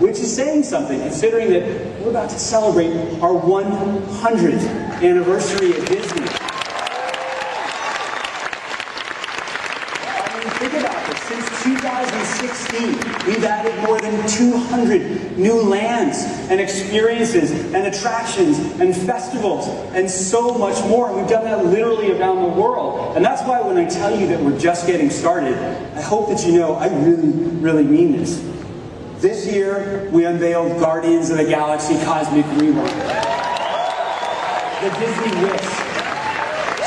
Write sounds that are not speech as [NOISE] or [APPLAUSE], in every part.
which is saying something considering that we're about to celebrate our 100th anniversary at Disney. I mean, think about this. Since 2016, we've added more than 200 new lands and experiences and attractions and festivals and so much more. We've done that literally around the world. And that's why when I tell you that we're just getting started, I hope that you know I really, really mean this. This year, we unveiled Guardians of the Galaxy Cosmic Rewind. The Disney Wish,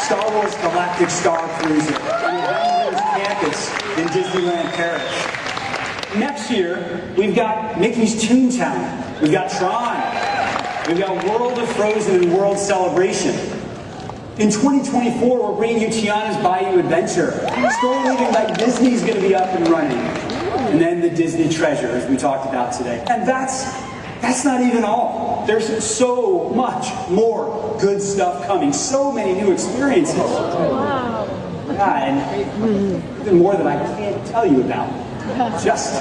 Star Wars Galactic Star Cruiser, and Avengers Campus in Disneyland Paris. Next year, we've got Mickey's Toontown, we've got Tron, we've got World of Frozen and World Celebration. In 2024, we're bringing you Tiana's Bayou Adventure. Storyliving by Disney's going to be up and running and then the Disney treasure, as we talked about today. And that's, that's not even all. There's so much more good stuff coming, so many new experiences. Wow. Yeah, and even more that I can't tell you about [LAUGHS] just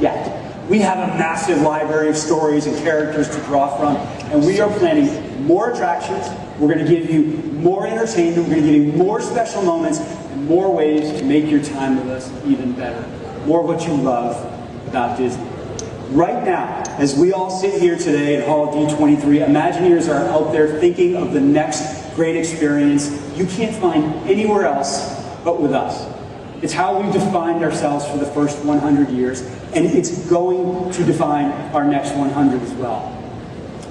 yet. We have a massive library of stories and characters to draw from, and we are planning more attractions. We're going to give you more entertainment. We're going to give you more special moments and more ways to make your time with us even better more what you love about Disney. Right now, as we all sit here today at Hall D23, Imagineers are out there thinking of the next great experience you can't find anywhere else but with us. It's how we've defined ourselves for the first 100 years, and it's going to define our next 100 as well.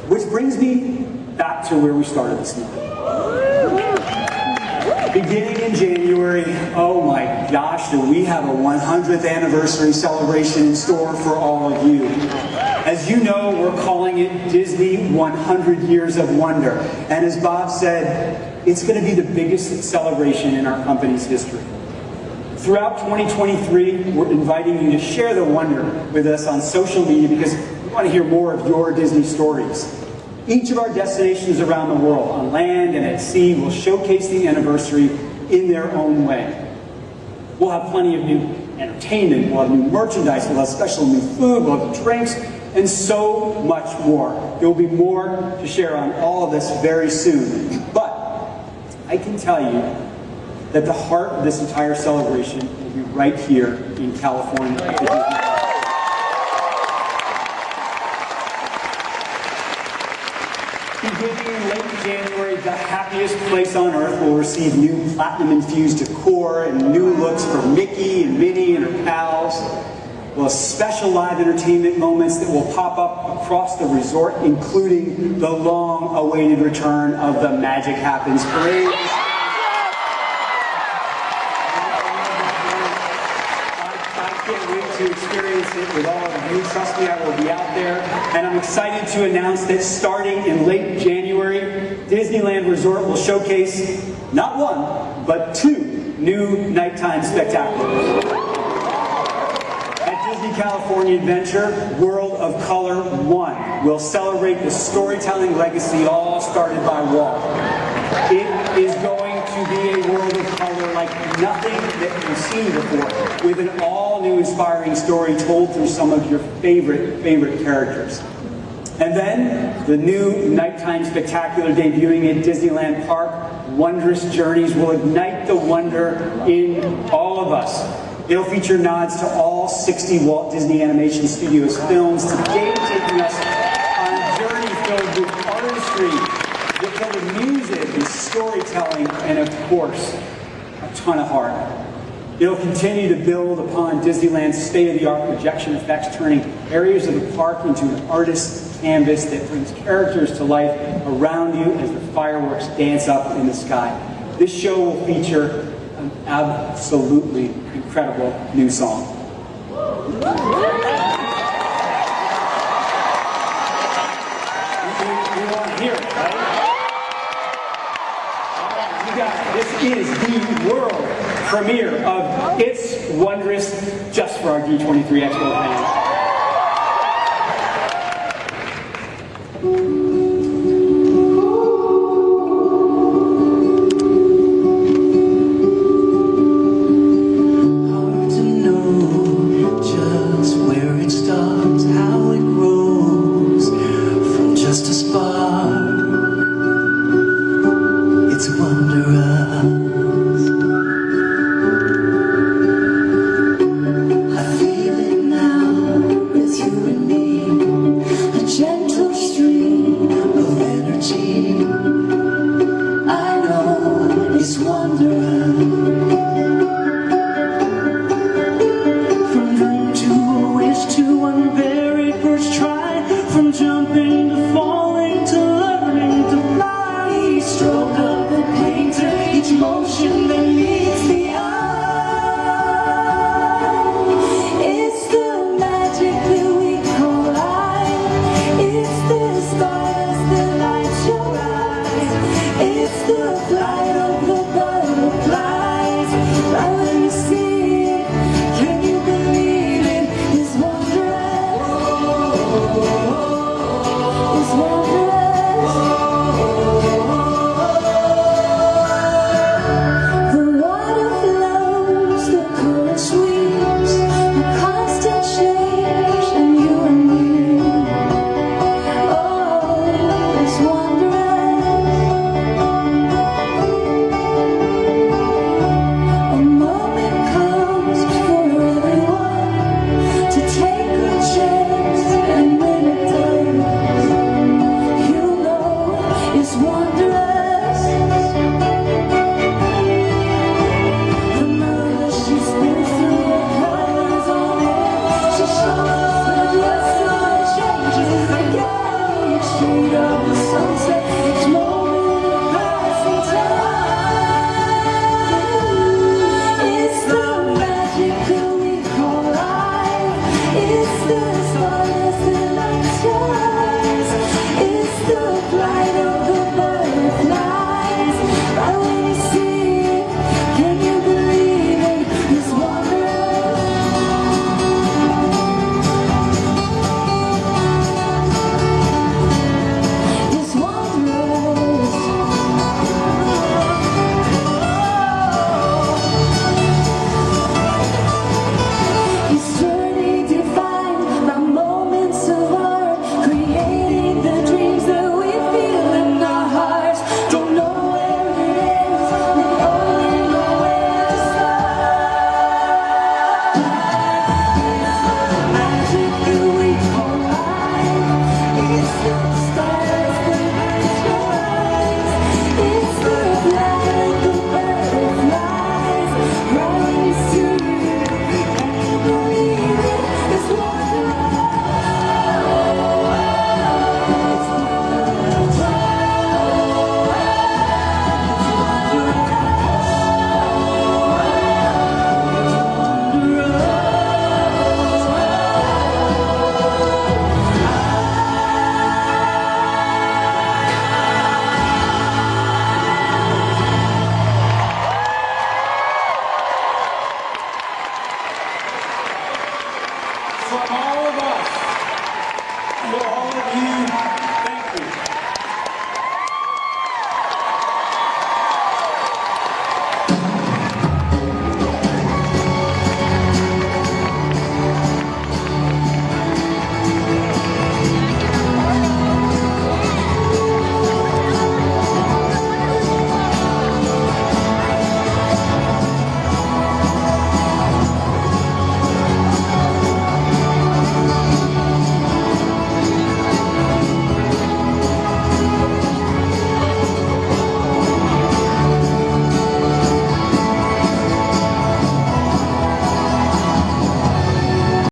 Which brings me back to where we started this morning. Beginning in January, oh my gosh, do we have a 100th anniversary celebration in store for all of you. As you know, we're calling it Disney 100 Years of Wonder. And as Bob said, it's going to be the biggest celebration in our company's history. Throughout 2023, we're inviting you to share the wonder with us on social media because we want to hear more of your Disney stories. Each of our destinations around the world, on land and at sea, will showcase the anniversary in their own way. We'll have plenty of new entertainment, we'll have new merchandise, we'll have special new food, we'll have drinks, and so much more. There will be more to share on all of this very soon. But I can tell you that the heart of this entire celebration will be right here in California Beginning in late January, the happiest place on earth will receive new platinum-infused decor and new looks for Mickey and Minnie and her pals. We'll special live entertainment moments that will pop up across the resort, including the long-awaited return of the Magic Happens Parade. To experience it with all of you. Trust me, I will be out there. And I'm excited to announce that starting in late January, Disneyland Resort will showcase not one, but two new nighttime spectaculars. At Disney California Adventure, World of Color 1 will celebrate the storytelling legacy all started by Walt. It is going be a world of color like nothing that you've seen before, with an all-new inspiring story told through some of your favorite, favorite characters. And then, the new nighttime spectacular debuting at Disneyland Park, Wondrous Journeys, will ignite the wonder in all of us. It'll feature nods to all 60 Walt Disney Animation Studios films, today taking us on a journey filled with artistry, filled with music and storytelling, and of course, a ton of heart. It'll continue to build upon Disneyland's state-of-the-art projection effects, turning areas of the park into an artist's canvas that brings characters to life around you as the fireworks dance up in the sky. This show will feature an absolutely incredible new song. You guys, this is the world premiere of It's Wondrous just for our D23 Expo fans.